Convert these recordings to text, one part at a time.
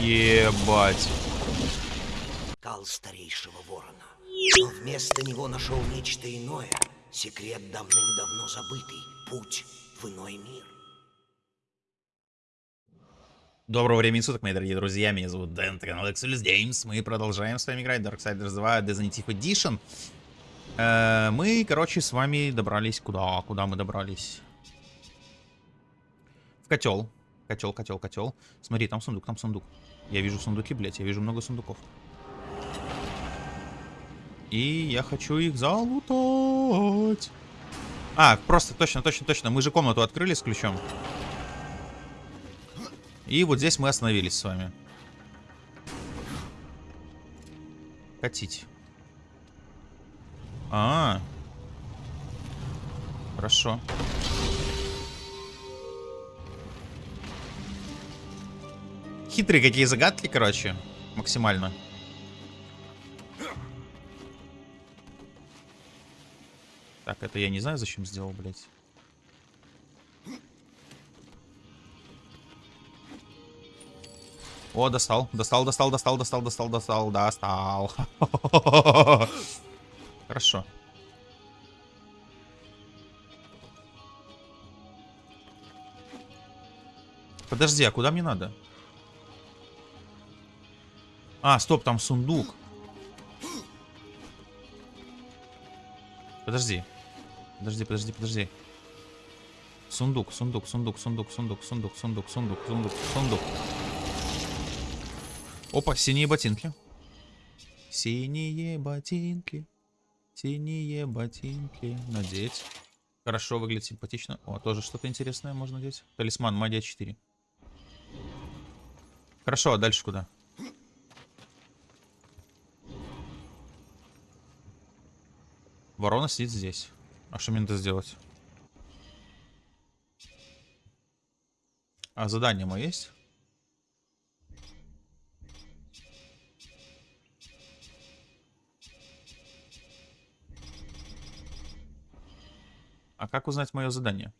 Ебать. Кал старейшего ворона. Но вместо него нашел нечто иное. Секрет давным-давно забытый. Путь в иной мир. Доброго времени суток, мои дорогие друзья. Меня зовут Дэн, это канал Exodus Games. Мы продолжаем с вами играть Darksiders 2 Definitive Edition. Э, мы, короче, с вами добрались куда? Куда мы добрались? В котел. Котел, котел, котел. Смотри, там сундук, там сундук. Я вижу сундуки, блядь, я вижу много сундуков. И я хочу их залутать. А, просто, точно, точно, точно. Мы же комнату открыли с ключом. И вот здесь мы остановились с вами. Катить. А, -а, а. Хорошо. Хитрые какие загадки, короче. Максимально. Так, это я не знаю, зачем сделал, блядь. О, достал, достал, достал, достал, достал, достал, достал, достал. Хорошо. Подожди, а куда мне надо? А, стоп, там сундук. Подожди. Подожди, подожди, подожди. Сундук, сундук, сундук, сундук, сундук, сундук, сундук, сундук, сундук, сундук. Опа, синие ботинки. Синие ботинки. Синие ботинки. Надеть. Хорошо, выглядит симпатично. О, тоже что-то интересное можно надеть. Талисман, магия 4. Хорошо, а дальше куда? Ворона сидит здесь. А что мне надо сделать? А задание мое есть? А как узнать мое задание?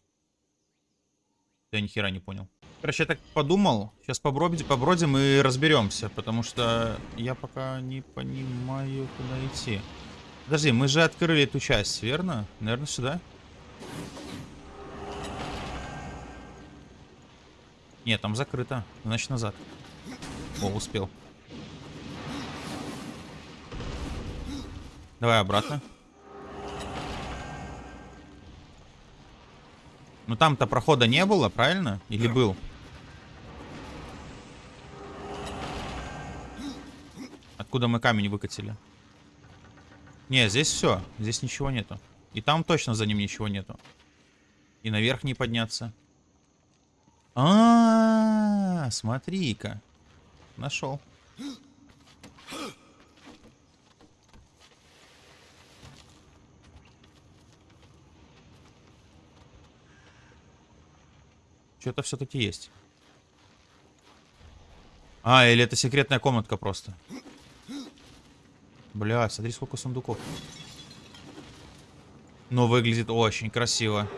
Я ни хера не понял. Короче, я так подумал. Сейчас побродим, побродим и разберемся, потому что я пока не понимаю, куда идти. Подожди, мы же открыли эту часть, верно? Наверное, сюда? Нет, там закрыто. Значит, назад. О, успел. Давай обратно. Ну там-то прохода не было, правильно? Или был? Откуда мы камень выкатили? Не, здесь все. Здесь ничего нету. И там точно за ним ничего нету. И наверх не подняться. А, -а, -а смотри-ка. Нашел. Что-то все-таки есть. А, или это секретная комнатка просто. Бля, смотри, сколько сундуков. Но выглядит очень красиво.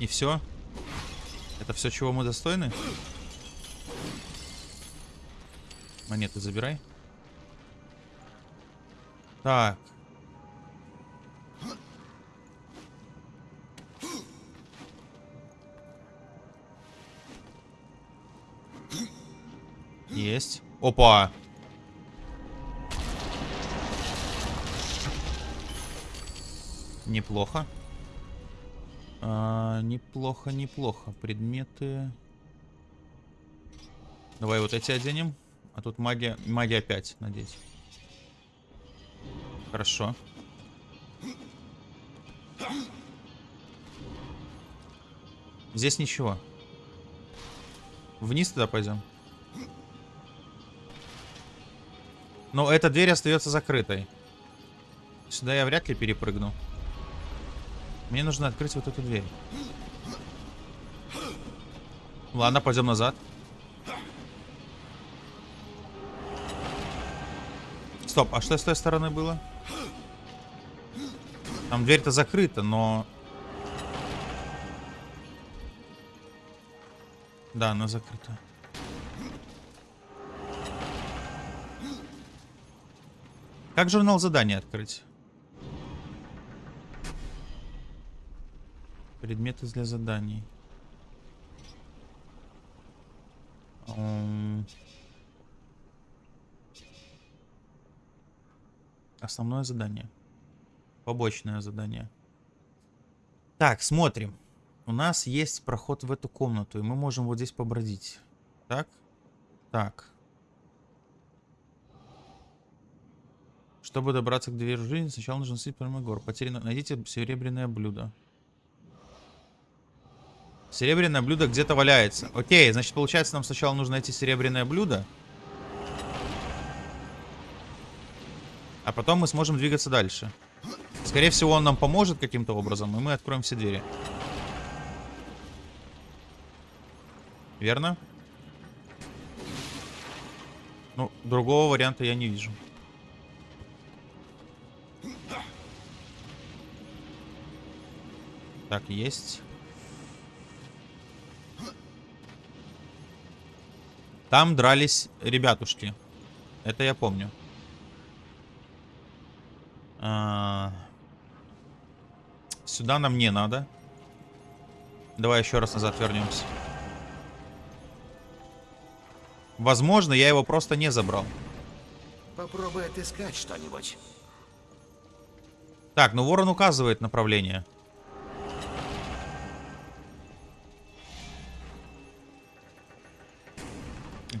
И все? Это все, чего мы достойны? Монеты забирай. Так. Есть. Опа. Неплохо. А, неплохо, неплохо. Предметы. Давай вот эти оденем. А тут магия, магия опять надеть. Хорошо. Здесь ничего. Вниз туда пойдем. Но эта дверь остается закрытой. Сюда я вряд ли перепрыгну. Мне нужно открыть вот эту дверь. Ладно, пойдем назад. Стоп, а что с той стороны было? Там дверь-то закрыта, но... Да, она закрыта. Как журнал заданий открыть? Предметы для заданий. Основное задание. Побочное задание. Так, смотрим. У нас есть проход в эту комнату, и мы можем вот здесь побродить. Так? Так. Чтобы добраться к двери жизни, сначала нужно съесть прямо гор. Потеряно. Найдите серебряное блюдо. Серебряное блюдо где-то валяется. Окей, значит, получается, нам сначала нужно найти серебряное блюдо. А потом мы сможем двигаться дальше. Скорее всего, он нам поможет каким-то образом, и мы откроем все двери. Верно? Ну, другого варианта я не вижу. Так, есть. Там дрались ребятушки. Это я помню. А, Сюда нам не надо. Давай еще раз назад вернемся. Возможно, я его просто не забрал. Попробуй отыскать что-нибудь. Так, ну ворон указывает направление.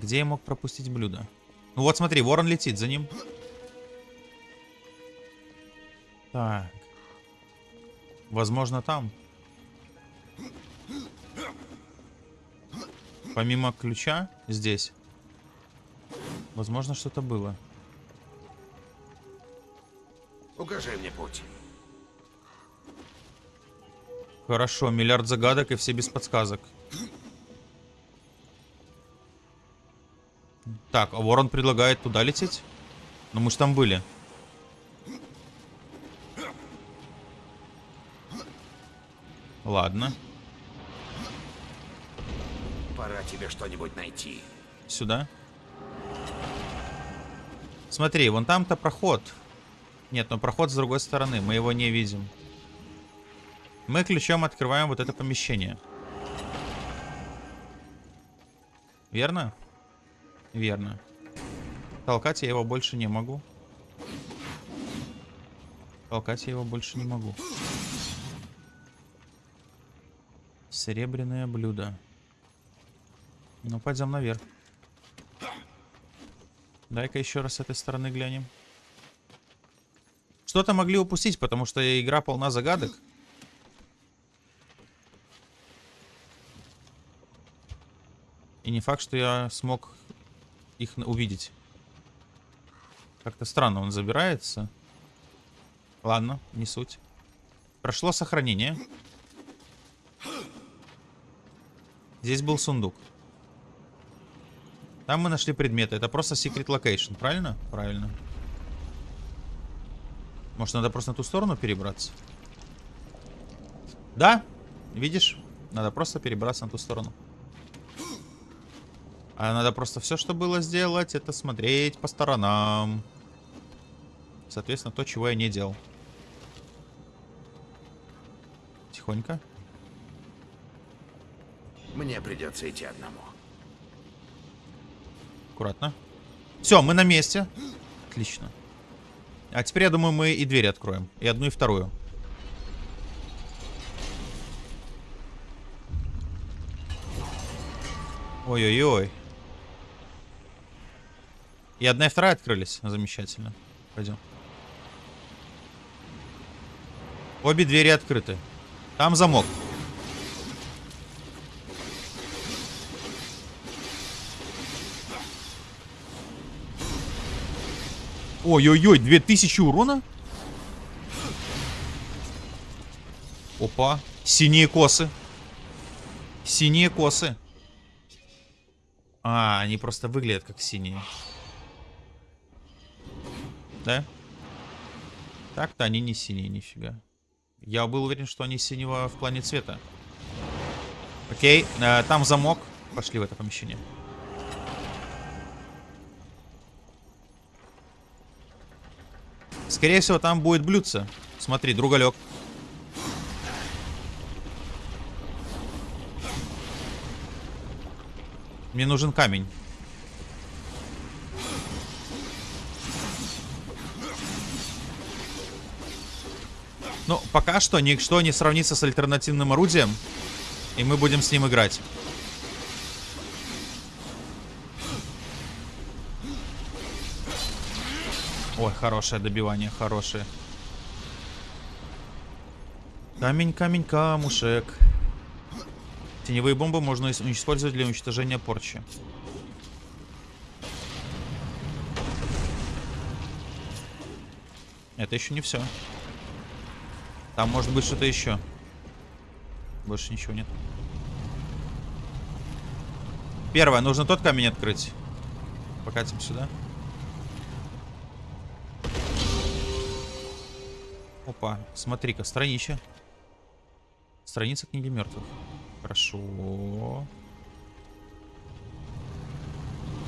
Где я мог пропустить блюдо? Ну вот смотри, ворон летит за ним. Так. Возможно, там. Помимо ключа здесь. Возможно, что-то было. Укажи мне путь. Хорошо, миллиард загадок и все без подсказок. Так, а Ворон предлагает туда лететь? Ну мы ж там были. Ладно, Пора тебе что-нибудь найти. сюда. Смотри, вон там-то проход. Нет, но проход с другой стороны, мы его не видим. Мы ключом открываем вот это помещение. Верно? Верно. Толкать я его больше не могу. Толкать я его больше не могу. Серебряное блюдо. Ну, пойдем наверх. Дай-ка еще раз с этой стороны глянем. Что-то могли упустить, потому что игра полна загадок. И не факт, что я смог их увидеть. Как-то странно он забирается. Ладно, не суть. Прошло сохранение. Здесь был сундук. Там мы нашли предметы. Это просто secret location, правильно? Правильно. Может, надо просто на ту сторону перебраться? Да, видишь? Надо просто перебраться на ту сторону. А надо просто все, что было сделать, это смотреть по сторонам. Соответственно, то, чего я не делал. Тихонько. Мне придется идти одному. Аккуратно. Все, мы на месте. Отлично. А теперь, я думаю, мы и дверь откроем. И одну, и вторую. Ой-ой-ой. И одна, и вторая открылись. Замечательно. Пойдем. Обе двери открыты. Там замок. Ой-ой-ой, 2000 урона? Опа. Синие косы. Синие косы. А, они просто выглядят как синие. Да? Так-то они не синие, нифига. Я был уверен, что они синего в плане цвета. Окей, э, там замок. Пошли в это помещение. Скорее всего, там будет блюдце. Смотри, другалек. Мне нужен камень. Пока что ничто не сравнится с альтернативным орудием. И мы будем с ним играть. Ой, хорошее добивание, хорошее. Камень, камень, камушек. Теневые бомбы можно ис- использовать для уничтожения порчи. Это еще не все. Там может быть что-то еще. Больше ничего нет. Первое, нужно тот камень открыть. Покатим сюда. Опа, смотри-ка, странича. Страница книги мертвых. Хорошо.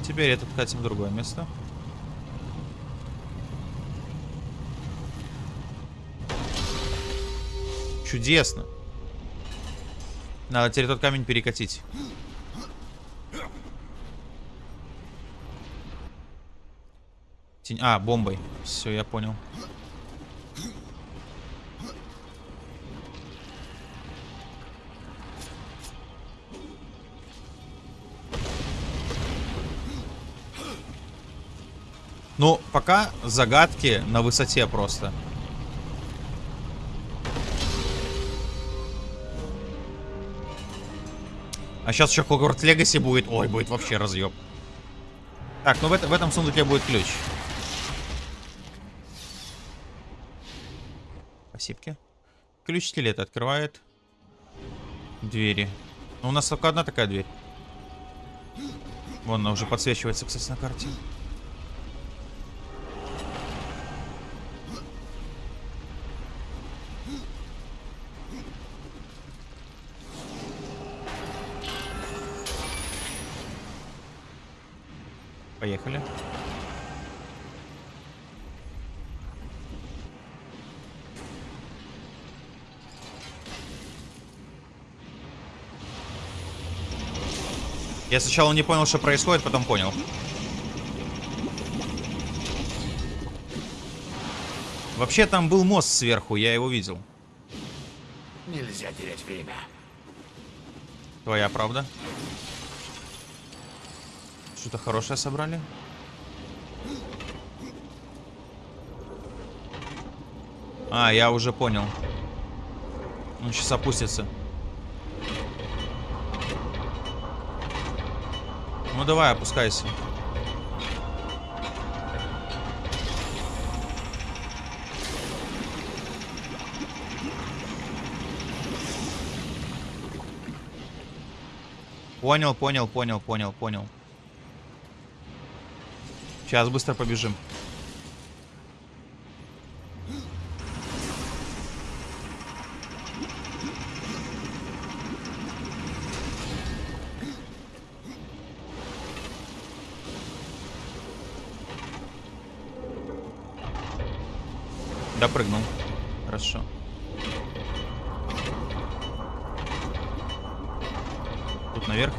Теперь этот катим в другое место. Чудесно. Надо теперь тот камень перекатить. Тень- А, бомбой. Все, я понял. Ну, пока загадки на высоте просто. А сейчас еще Хогвартс Легаси будет. Ой, будет вообще разъеб. Так, ну в, это- в этом сундуке будет ключ. Спасибо. Ключ скелета открывает двери. Ну, у нас только одна такая дверь. Вон она уже подсвечивается, кстати, на карте. Я сначала не понял, что происходит, потом понял. Вообще там был мост сверху, я его видел. Нельзя терять время. Твоя правда. Что-то хорошее собрали. А, я уже понял. Он сейчас опустится. Ну давай, опускайся. Понял, понял, понял, понял, понял. Сейчас быстро побежим. Допрыгнул. Хорошо. Тут наверх.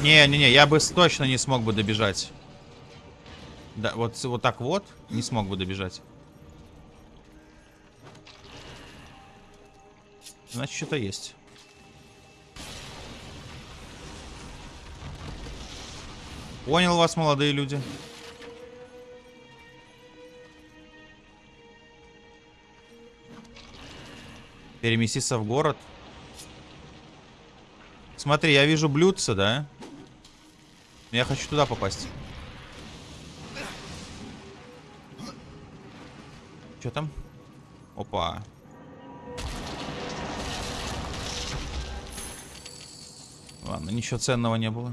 Не-не-не, я бы точно не смог бы добежать. Да, вот, вот так вот не смог бы добежать. Значит, что-то есть. Понял вас, молодые люди. Переместиться в город. Смотри, я вижу блюдце, да? Я хочу туда попасть. Что там? Опа. Ладно, ничего ценного не было.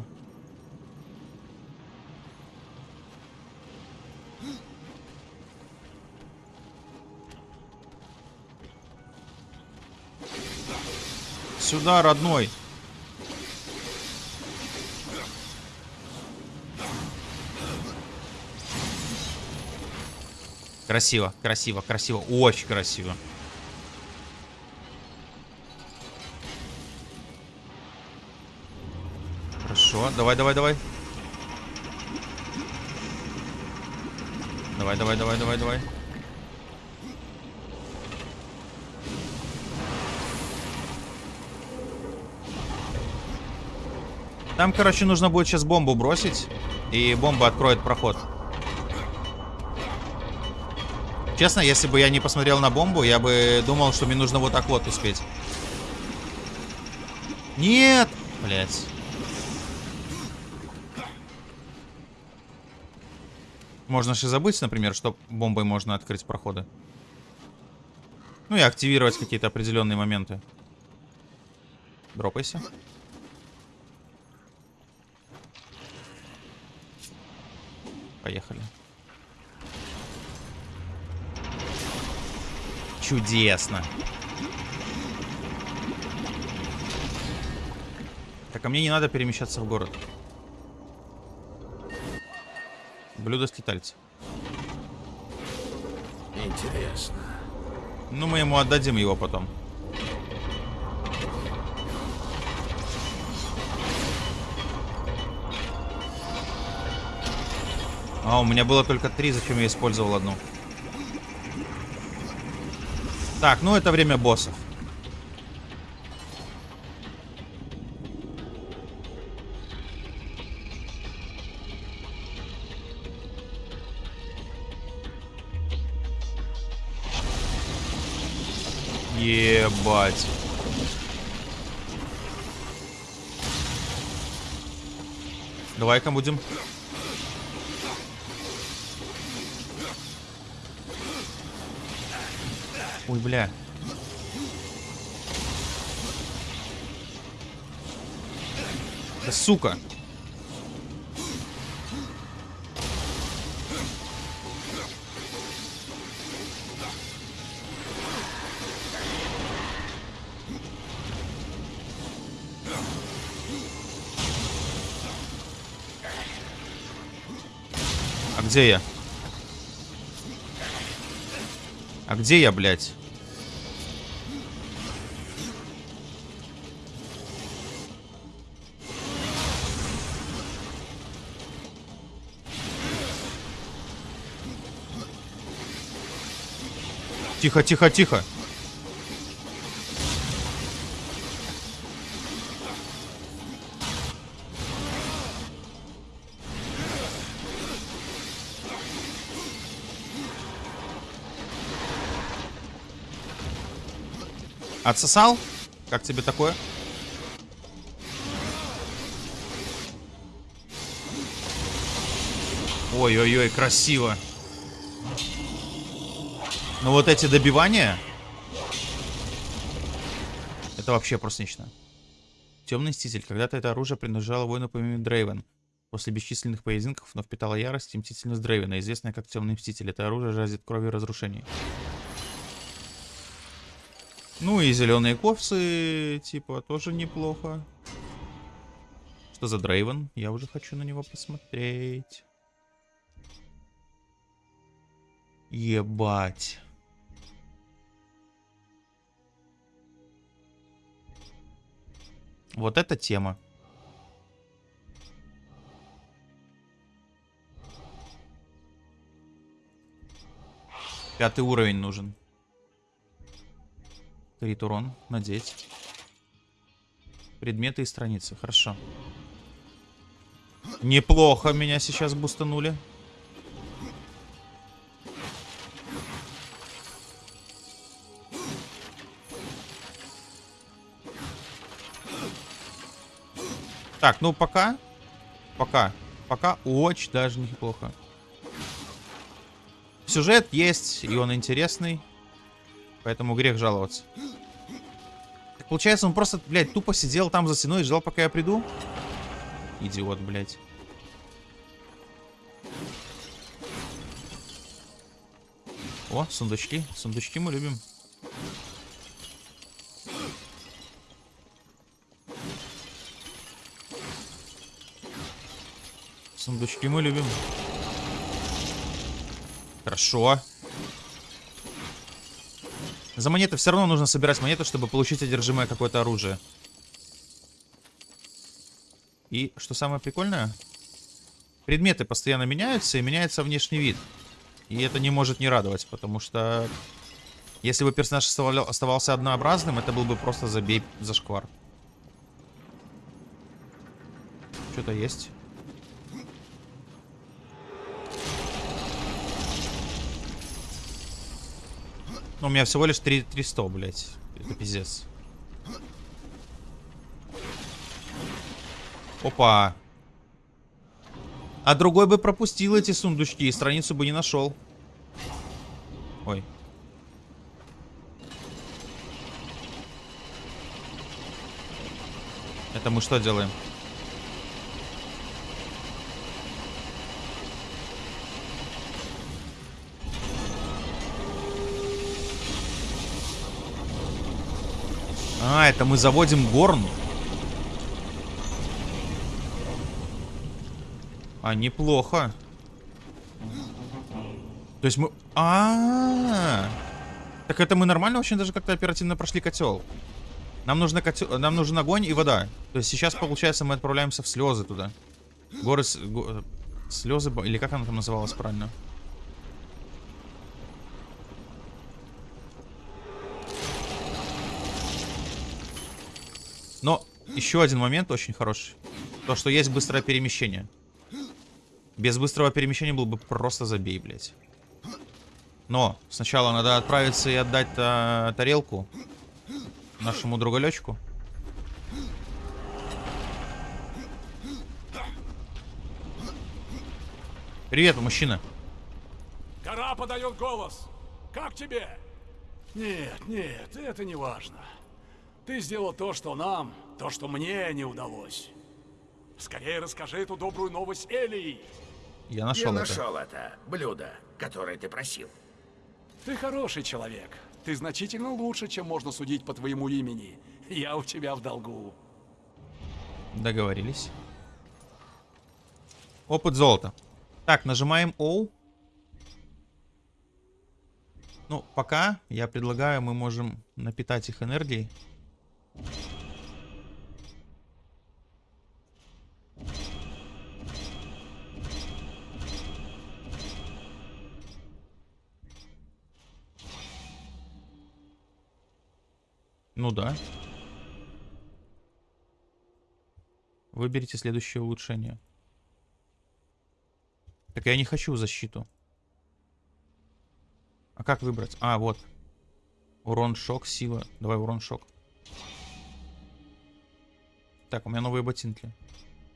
Сюда, родной. Красиво, красиво, красиво. Очень красиво. Хорошо, давай, давай, давай. Давай, давай, давай, давай, давай. Там, короче, нужно будет сейчас бомбу бросить, и бомба откроет проход. Честно, если бы я не посмотрел на бомбу, я бы думал, что мне нужно вот так вот успеть. Нет! Блять. Можно же забыть, например, что бомбой можно открыть проходы. Ну и активировать какие-то определенные моменты. Дропайся. Поехали. Чудесно. Так, а мне не надо перемещаться в город. Блюдо скитальца. Интересно. Ну, мы ему отдадим его потом. А, у меня было только три, зачем я использовал одну? Так, ну это время боссов. Ебать. Давай-ка будем. Ой, бля. Да сука. А где я? А где я, блядь? Тихо, тихо, тихо. Отсосал? Как тебе такое? Ой-ой-ой, красиво. Но вот эти добивания... Это вообще просто нечто. Темный Мститель. Когда-то это оружие принадлежало воину по имени Дрейвен. После бесчисленных поединков оно впитало ярость и мстительность Дрейвена, известное как Темный Мститель. Это оружие жаждет крови и разрушений. Ну и зеленые ковцы, типа, тоже неплохо. Что за Дрейвен? Я уже хочу на него посмотреть. Ебать. Вот эта тема. Пятый уровень нужен. Крит урон. Надеть. Предметы и страницы. Хорошо. Неплохо меня сейчас бустанули. Так, ну пока. Пока. Пока очень даже неплохо. Сюжет есть, и он интересный. Поэтому грех жаловаться. Получается, он просто, блядь, тупо сидел там за стеной и ждал, пока я приду? Идиот, блядь. О, сундучки. Сундучки мы любим. Сундучки мы любим. Хорошо. За монеты все равно нужно собирать монеты, чтобы получить одержимое какое-то оружие. И что самое прикольное? Предметы постоянно меняются, и меняется внешний вид. И это не может не радовать, потому что... Если бы персонаж оставался однообразным, это был бы просто забей за шквар. Что-то есть. У меня всего лишь 3 300, блядь. Это пиздец. Опа. А другой бы пропустил эти сундучки и страницу бы не нашел. Ой. Это мы что делаем? А, это мы заводим горн. А, неплохо. То есть мы... А, -а, а Так это мы нормально очень даже как-то оперативно прошли котел. Нам нужно котел... Нам нужен огонь и вода. То есть сейчас, получается, мы отправляемся в слезы туда. Горы... С... Го... Слезы... Или как она там называлась правильно? Но еще один момент очень хороший. То, что есть быстрое перемещение. Без быстрого перемещения был бы просто забей, блядь. Но сначала надо отправиться и отдать а, тарелку нашему другалечку. Привет, мужчина. Гора подает голос. Как тебе? Нет, нет, это не важно. Ты сделал то, что нам, то, что мне не удалось. Скорее расскажи эту добрую новость Элии. Я нашел Я это. нашел это блюдо, которое ты просил. Ты хороший человек. Ты значительно лучше, чем можно судить по твоему имени. Я у тебя в долгу. Договорились. Опыт золота. Так, нажимаем O. Ну, пока я предлагаю, мы можем напитать их энергией. Ну да. Выберите следующее улучшение. Так я не хочу защиту. А как выбрать? А, вот. Урон, шок, сила. Давай урон, шок. Так, у меня новые ботинки.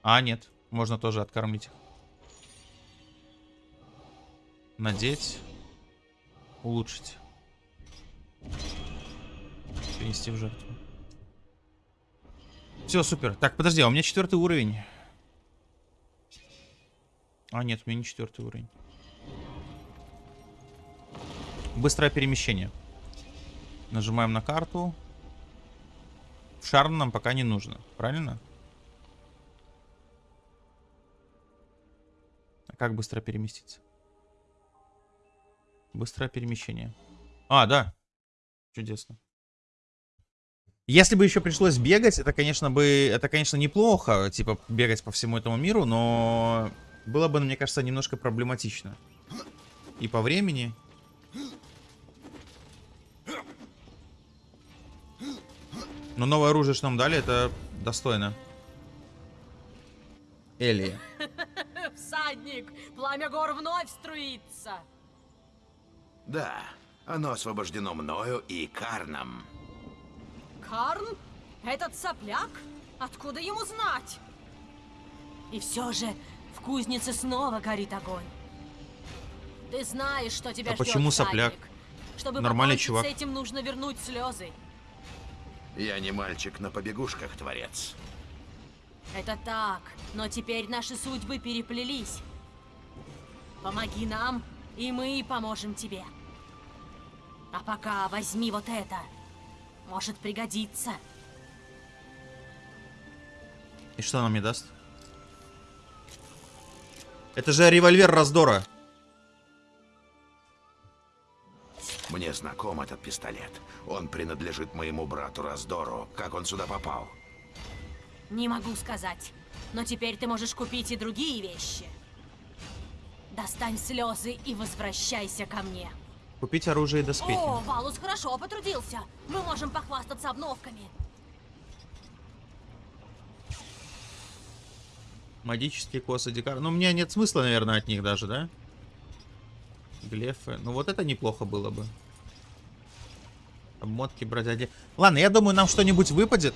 А, нет. Можно тоже откормить их. Надеть. Улучшить. Принести в жертву. Все, супер. Так, подожди, а у меня четвертый уровень. А, нет, у меня не четвертый уровень. Быстрое перемещение. Нажимаем на карту. Шар нам пока не нужно, правильно? А как быстро переместиться? Быстрое перемещение. А, да. Чудесно. Если бы еще пришлось бегать, это, конечно, бы, это, конечно, неплохо, типа, бегать по всему этому миру, но было бы, мне кажется, немножко проблематично. И по времени. Но новое оружие, что нам дали, это достойно. Элли. Всадник, пламя гор вновь струится. Да, оно освобождено мною и Карном. Карн? Этот сопляк? Откуда ему знать? И все же в кузнице снова горит огонь. Ты знаешь, что тебя А ждет, почему сопляк? Чтобы Нормальный чувак. с этим, нужно вернуть слезы. Я не мальчик на побегушках, творец. Это так, но теперь наши судьбы переплелись. Помоги нам, и мы поможем тебе. А пока возьми вот это. Может пригодиться. И что она мне даст? Это же револьвер раздора. Мне знаком этот пистолет. Он принадлежит моему брату Раздору. Как он сюда попал? Не могу сказать. Но теперь ты можешь купить и другие вещи. Достань слезы и возвращайся ко мне. Купить оружие и доспехи. О, Валус хорошо потрудился. Мы можем похвастаться обновками. Магические косы дикар. Ну, у меня нет смысла, наверное, от них даже, да? Глефы. Ну, вот это неплохо было бы. Обмотки бродяги. Ладно, я думаю, нам что-нибудь выпадет.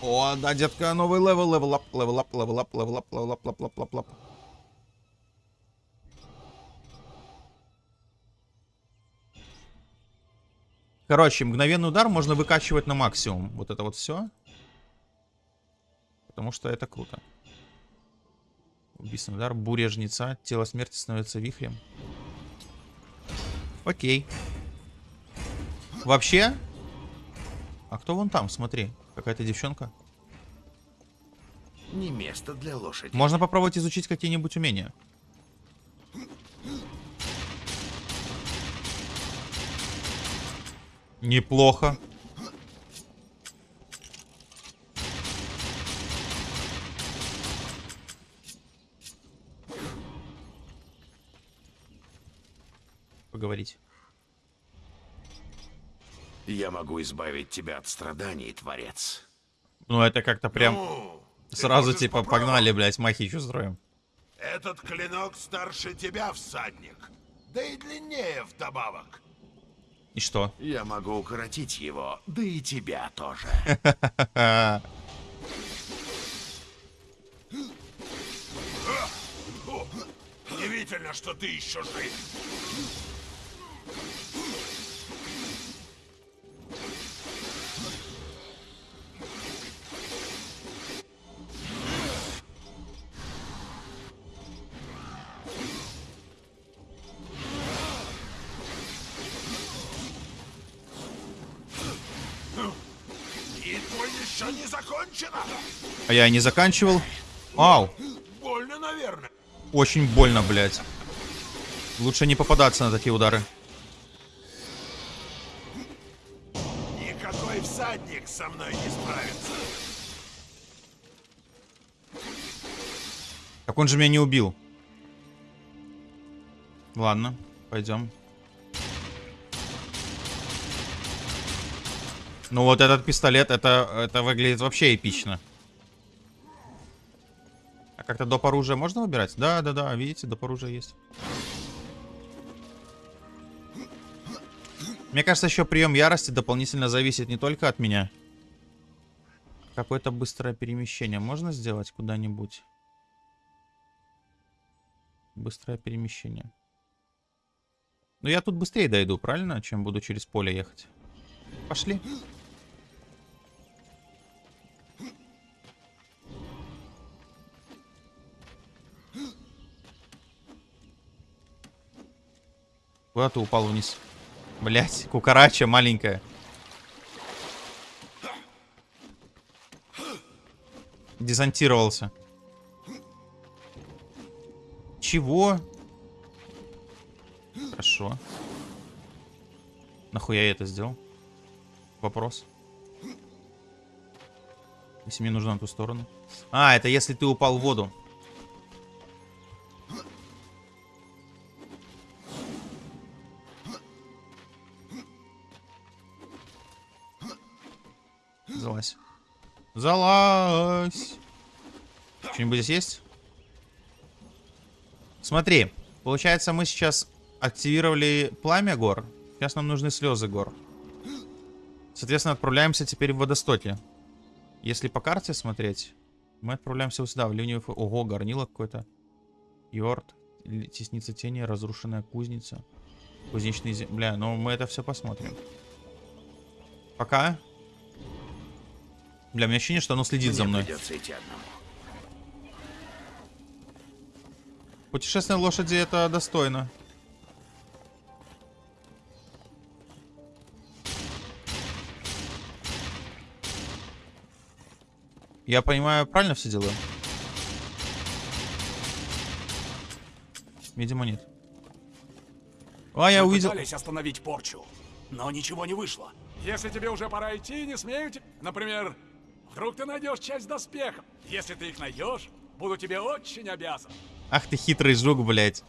О, да, детка, новый level, level up, level up, level up, level up, level up, up, up, up, up. Короче, мгновенный удар можно выкачивать на максимум. Вот это вот все. Потому что это круто. Убийственный удар, буря жнеца, тело смерти становится вихрем. Окей. Вообще? А кто вон там, смотри. Какая-то девчонка. Не место для лошади. Можно попробовать изучить какие-нибудь умения. Неплохо. Поговорить. Я могу избавить тебя от страданий, Творец. Ну, это как-то прям Ну, сразу типа попробовать. погнали, блядь, махичу строим. Этот клинок старше тебя, всадник. Да и длиннее вдобавок. И что? Я могу укоротить его, да и тебя тоже. Удивительно, что ты еще жив. Еще не закончена. А я не заканчивал. Ау, Больно, наверное. очень больно, блядь. Лучше не попадаться на такие удары. Мной не справится. Так он же меня не убил. Ладно, пойдем. Ну вот этот пистолет, это, это выглядит вообще эпично. А как-то доп. оружия можно выбирать? Да, да, да, видите, доп. оружия есть. Мне кажется, еще прием ярости дополнительно зависит не только от меня. Какое-то быстрое перемещение можно сделать куда-нибудь? Быстрое перемещение. Ну я тут быстрее дойду, правильно? Чем буду через поле ехать. Пошли. Куда ты упал вниз? Блять, кукарача маленькая. Десантировался. Чего? Хорошо. Нахуя я это сделал? Вопрос. Если мне нужно на ту сторону. А, это если ты упал в воду. Залазь. Залазь. Что-нибудь здесь есть? Смотри, получается, мы сейчас активировали пламя гор. Сейчас нам нужны слезы гор. Соответственно, отправляемся теперь в водостоки. Если по карте смотреть, мы отправляемся вот сюда, в фо- Ого, горнило какое-то. Йорд, тесница тени, разрушенная кузница. Кузнечные. Бля, ну мы это все посмотрим. Пока. Бля, у меня ощущение, что оно следит за Мне мной. придется идти одному. Путешествие на лошади это достойно. Я понимаю, правильно все делаю? Видимо, нет. А, я Мы увидел... пытались остановить порчу, но ничего не вышло. Если тебе уже пора идти, не смею тебе... Например, вдруг ты найдешь часть доспехов. Если ты их найдешь, буду тебе очень обязан. Ах ты хитрый жук, блядь.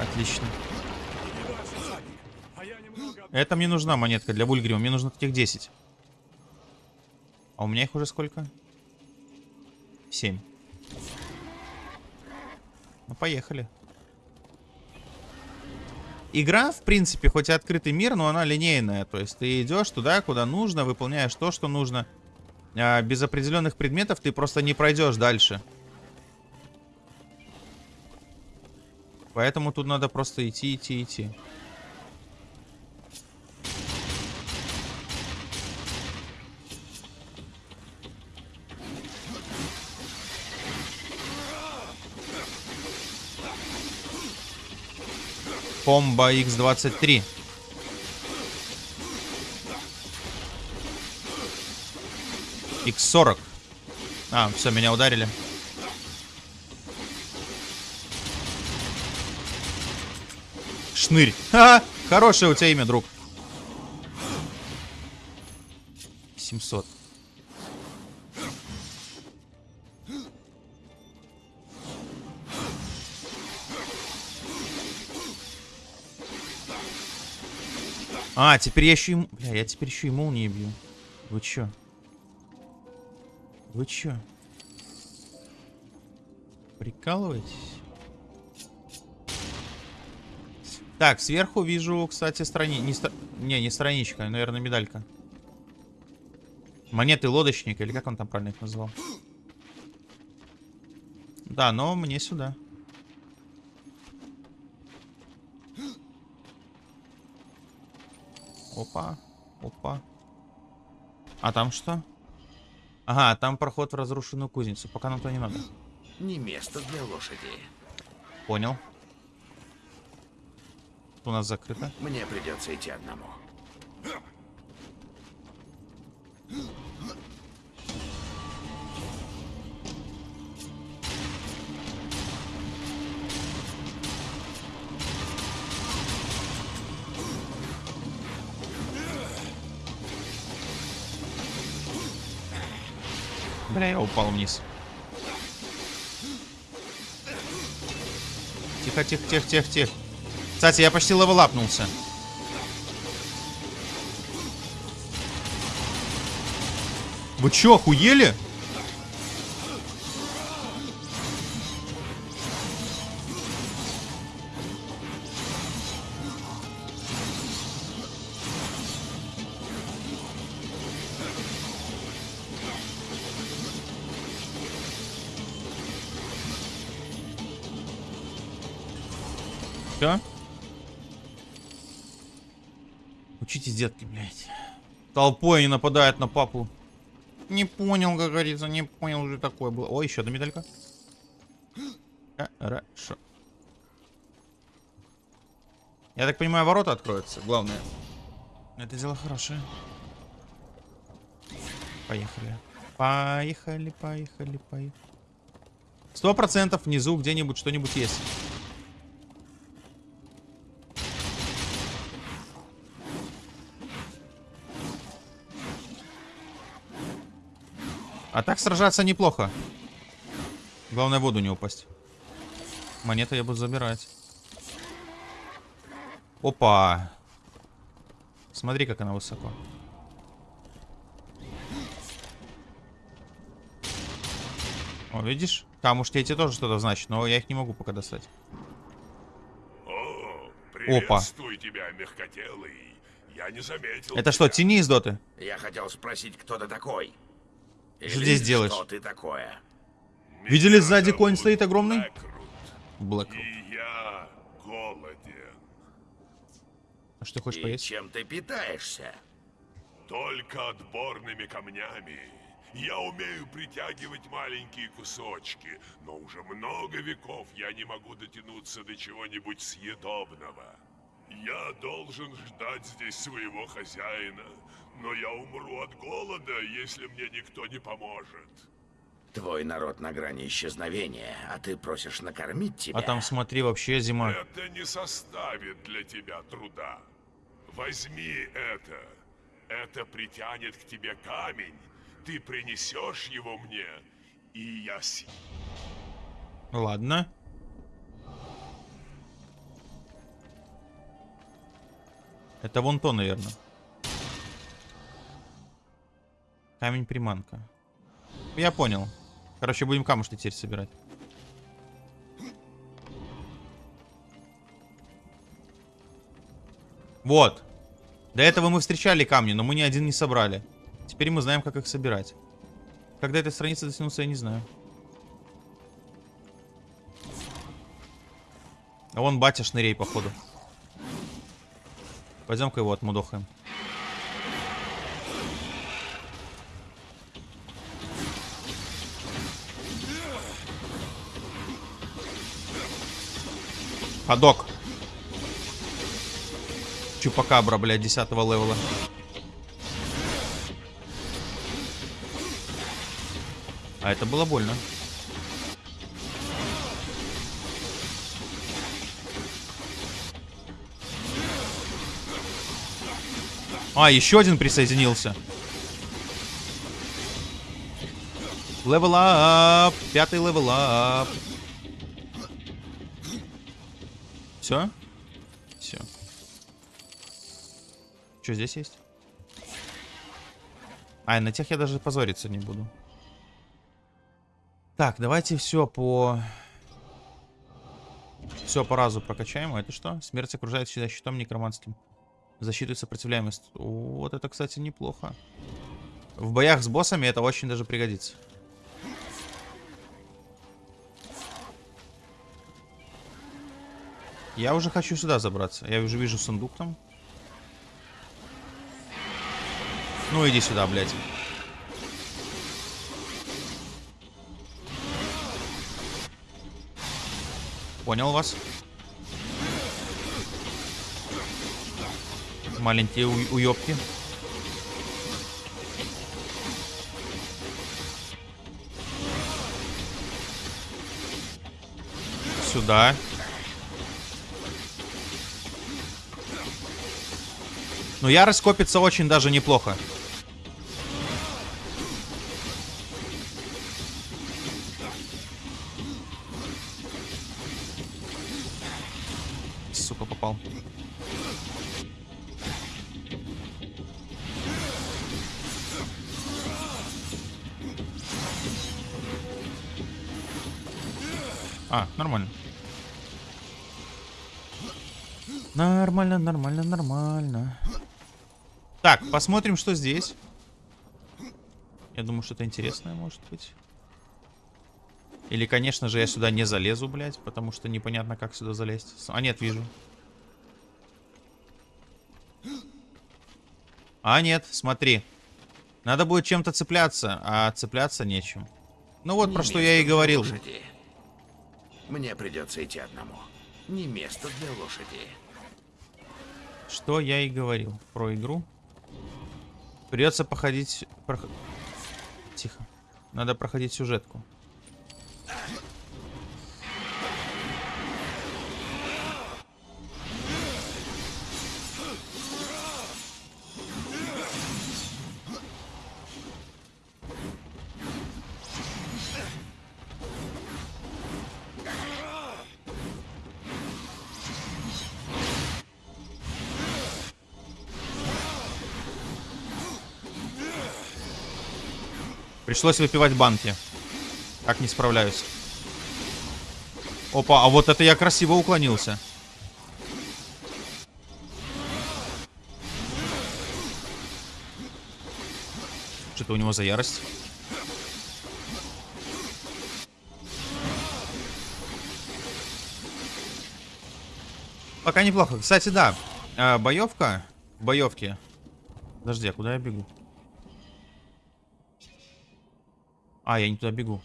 Отлично. Это мне нужна монетка для Вульгрима. Мне нужно таких 10. А у меня их уже сколько? 7. Ну, поехали. Игра, в принципе, хоть и открытый мир, но она линейная. То есть ты идешь туда, куда нужно, выполняешь то, что нужно. А без определенных предметов ты просто не пройдешь дальше. Поэтому тут надо просто идти, идти, идти. Комбо X23. X40. А, все, меня ударили. Шнырь. Ха! Хорошее у тебя имя, друг. 700. А, теперь я еще и... Бля, я теперь еще и молнии бью. Вы чё? Вы чё? Прикалываетесь? Так, сверху вижу, кстати, страни... Не, стра- не, не страничка, наверное, медалька. Монеты лодочника, или как он там правильно их назвал? Да, но мне сюда. Опа, опа. А там что? Ага, там проход в разрушенную кузницу. Пока нам то не надо. Не место для лошади. Понял. У нас закрыто. Мне придется идти одному. Я упал вниз. Тихо, тихо, тихо, тихо, тихо. Кстати, я почти левелапнулся. Вы чё, охуели? Детки, блядь. Толпой они нападают на папу. Не понял, как говорится, не понял, уже такое было. О, еще одна медалька. Хорошо. Я так понимаю, ворота откроются, главное. Это дело хорошее. Поехали. Поехали, поехали, поехали. Сто процентов внизу где-нибудь что-нибудь есть. А так сражаться неплохо. Главное в воду не упасть. Монеты я буду забирать. Опа. Смотри, как она высоко. О, видишь? Камушки эти тоже что-то значит, но я их не могу пока достать. О, Опа. тебя, мягкотелый. Я не заметил Это что, тебя. тени из доты? Я хотел спросить, кто ты такой? Или Что здесь делаешь? Что ты такое? Видели сзади конь стоит огромный? Блэкрут, Блэк. И я голоден. А что хочешь И поесть? чем ты питаешься? Только отборными камнями. Я умею притягивать маленькие кусочки, но уже много веков я не могу дотянуться до чего-нибудь съедобного. Я должен ждать здесь своего хозяина, но я умру от голода, если мне никто не поможет. Твой народ на грани исчезновения, а ты просишь накормить тебя. А там, смотри, вообще зима. Это не составит для тебя труда. Возьми это. Это притянет к тебе камень. Ты принесешь его мне, и я с... Ладно. Это вон то, наверное. Камень-приманка. Я понял. Короче, будем камушки теперь собирать. Вот. До этого мы встречали камни, но мы ни один не собрали. Теперь мы знаем, как их собирать. Когда эта страница дотянулся, я не знаю. А вон батя шнырей, походу. Пойдем-ка его отмудохаем. Ходок. Чупакабра, блядь, 10 левела. А это было больно. А, еще один присоединился. Level up. Пятый level up. Все? Все. Что здесь есть? А, на тех я даже позориться не буду. Так, давайте все по... Все по разу прокачаем. А это что? Смерть окружает себя щитом некроманским. Защиту и сопротивляемость. Вот это, кстати, неплохо. В боях с боссами это очень даже пригодится. Я уже хочу сюда забраться. Я уже вижу сундук там. Ну иди сюда, блядь. Понял вас. Маленькие уёбки. Сюда. Ну, ярость копится очень даже неплохо. Посмотрим, что здесь. Я думаю, что-то интересное может быть. Или, конечно же, я сюда не залезу, блядь, потому что непонятно, как сюда залезть. А, нет, вижу. А, нет, смотри. Надо будет чем-то цепляться, а цепляться нечем. Ну вот, Не про что я и говорил. лошади. Мне придется идти одному. Не место для лошади. Что я и говорил про игру. Придется походить... прох- Тихо. Надо проходить сюжетку. Пришлось выпивать банки. Как не справляюсь. Опа, а вот это я красиво уклонился. Что-то у него за ярость. Пока неплохо. Кстати, да. э, боевка. Боевки. Подожди, а куда я бегу? А, я не туда бегу.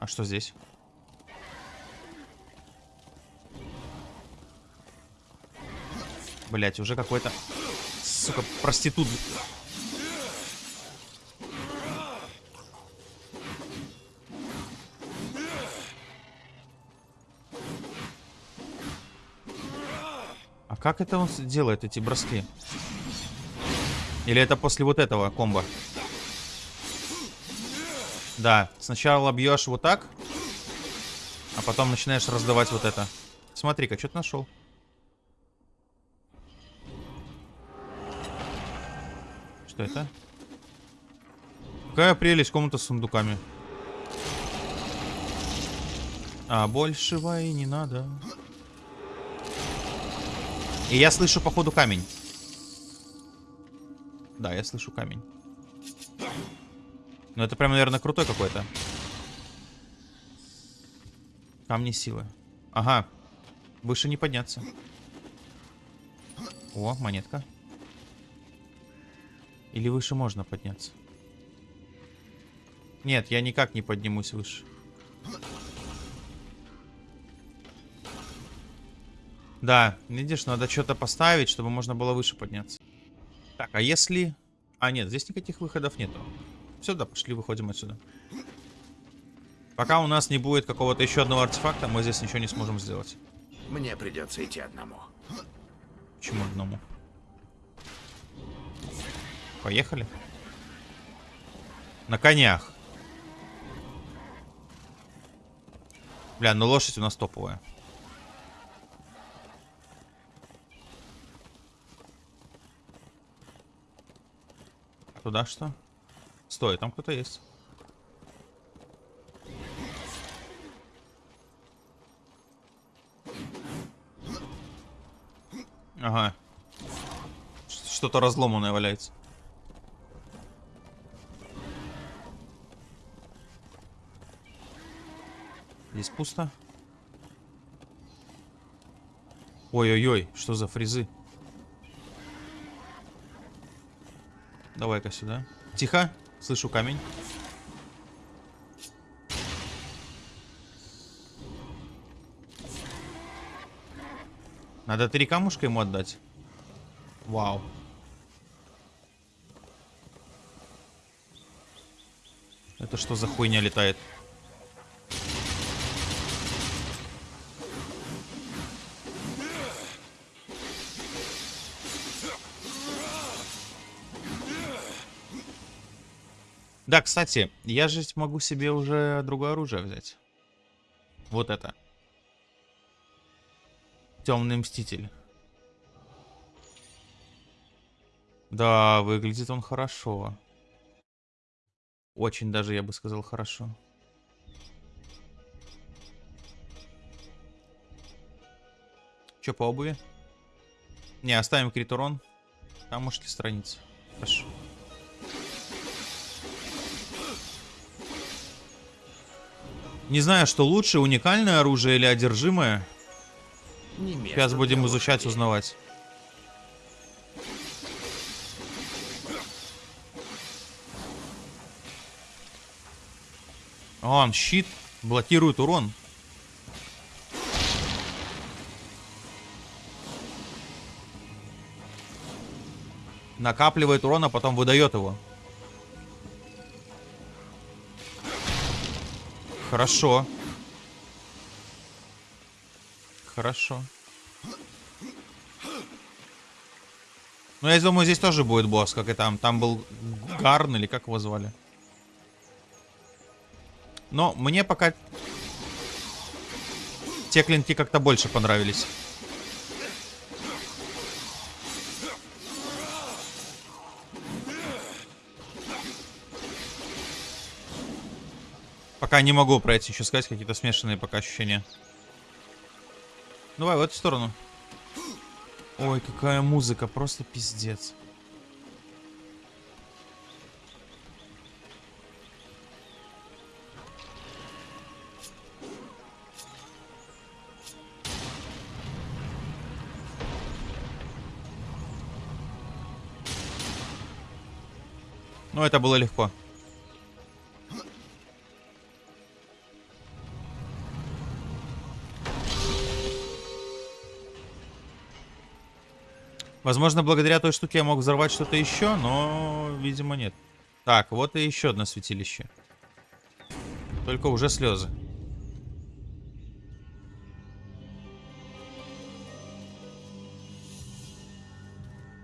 А что здесь? Блять, уже какой-то... Сука, проститут. А как это он делает, эти броски? Или это после вот этого комбо? Да, сначала бьешь вот так, а потом начинаешь раздавать вот это. Смотри-ка, что ты нашел? Что это? Какая прелесть комната с сундуками. А большего и не надо. И я слышу, походу, камень. Да, я слышу камень. Ну, это прям, наверное, крутой какой-то. Камни силы. Ага. Выше не подняться. О, монетка. Или выше можно подняться? Нет, я никак не поднимусь выше. Да, видишь, надо что-то поставить, чтобы можно было выше подняться. Так, а если... А, нет, здесь никаких выходов нету. Сюда пошли, выходим отсюда. Пока у нас не будет какого-то еще одного артефакта, мы здесь ничего не сможем сделать. Мне придется идти одному. Почему одному? Поехали. На конях. Бля, ну лошадь у нас топовая. Туда что? Стой, там кто-то есть. Ага. Что-то разломанное валяется. Здесь пусто. Ой-ой-ой, что за фрезы? Давай-ка сюда. Тихо, слышу камень. Надо три камушка ему отдать. Вау. Это что за хуйня летает? Да, кстати, я же могу себе уже другое оружие взять. Вот это. Темный мститель. Да, выглядит он хорошо. Очень даже, я бы сказал, хорошо. Че по обуви? Не, оставим крит урон. Там может ли страница. Хорошо. Не знаю, что лучше, уникальное оружие или одержимое. Сейчас будем изучать, узнавать. Он щит блокирует урон. Накапливает урон, а потом выдает его. Хорошо. Хорошо. Ну, я думаю, здесь тоже будет босс, как и там. Там был Гарн, или как его звали. Но мне пока те клинки как-то больше понравились. Пока не могу пройти, еще сказать, какие-то смешанные пока ощущения. Давай в эту сторону. Ой, какая музыка, просто пиздец. Ну, это было легко. Возможно, благодаря той штуке я мог взорвать что-то еще, но, видимо, нет. Так, вот и еще одно святилище. Только уже слезы.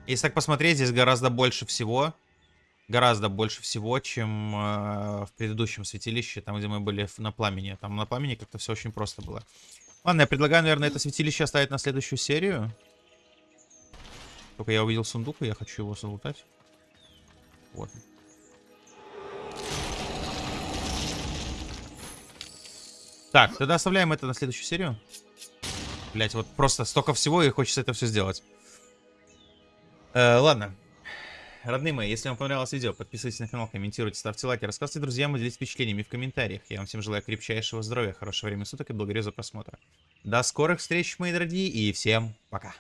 Если так посмотреть, здесь гораздо больше всего. Гораздо больше всего, чем э, в предыдущем святилище, там, где мы были на пламени. Там на пламени как-то все очень просто было. Ладно, я предлагаю, наверное, это святилище оставить на следующую серию. Только я увидел сундук, и я хочу его залутать. Вот. Так, тогда оставляем это на следующую серию. Блять, вот просто столько всего, и хочется это все сделать. Э, ладно. Родные мои, если вам понравилось видео, подписывайтесь на канал, комментируйте, ставьте лайки, рассказывайте друзьям и делитесь впечатлениями в комментариях. Я вам всем желаю крепчайшего здоровья, хорошего времени суток и благодарю за просмотр. До скорых встреч, мои дорогие, и всем пока.